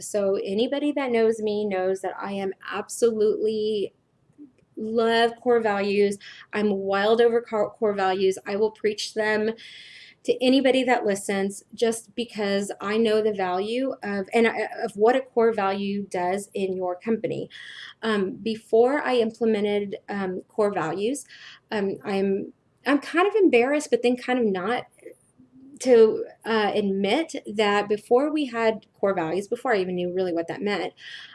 So anybody that knows me knows that I am absolutely love core values. I'm wild over core values. I will preach them to anybody that listens just because I know the value of and of what a core value does in your company. Um, before I implemented um, core values, um, I'm I'm kind of embarrassed, but then kind of not to uh, admit that before we had core values, before I even knew really what that meant,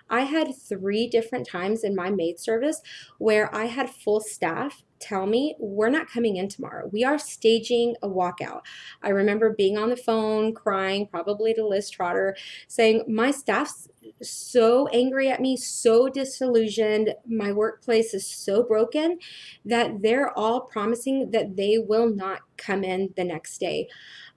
I had three different times in my maid service where I had full staff tell me, We're not coming in tomorrow. We are staging a walkout. I remember being on the phone, crying, probably to Liz Trotter, saying, My staff's so angry at me, so disillusioned. My workplace is so broken that they're all promising that they will not come in the next day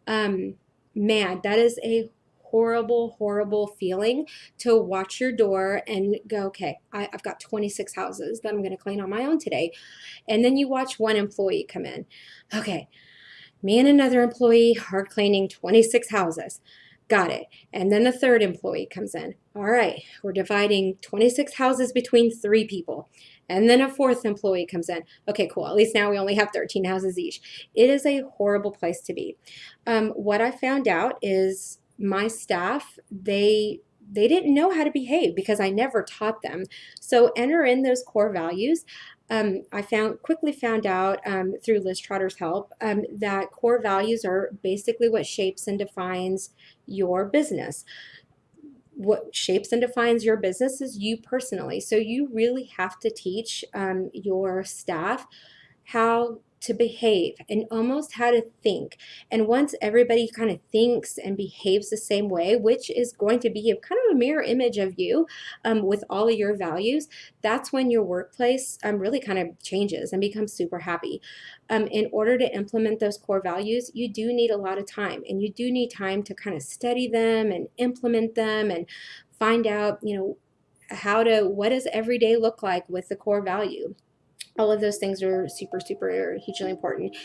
um, man, that is a horrible, horrible feeling to watch your door and go, okay, I, have got 26 houses that I'm going to clean on my own today. And then you watch one employee come in. Okay, me and another employee are cleaning 26 houses. Got it. And then the third employee comes in. All right, we're dividing 26 houses between three people. And then a fourth employee comes in. Okay, cool. At least now we only have 13 houses each. It is a horrible place to be. Um, what I found out is my staff, they they didn't know how to behave because I never taught them. So enter in those core values. Um, I found quickly found out um, through Liz Trotter's help um, that core values are basically what shapes and defines your business what shapes and defines your business is you personally. So you really have to teach um, your staff how to behave and almost how to think. And once everybody kind of thinks and behaves the same way, which is going to be a, kind of a mirror image of you um, with all of your values, that's when your workplace um, really kind of changes and becomes super happy. Um, in order to implement those core values, you do need a lot of time and you do need time to kind of study them and implement them and find out, you know, how to, what does every day look like with the core value? all of those things are super, super hugely important.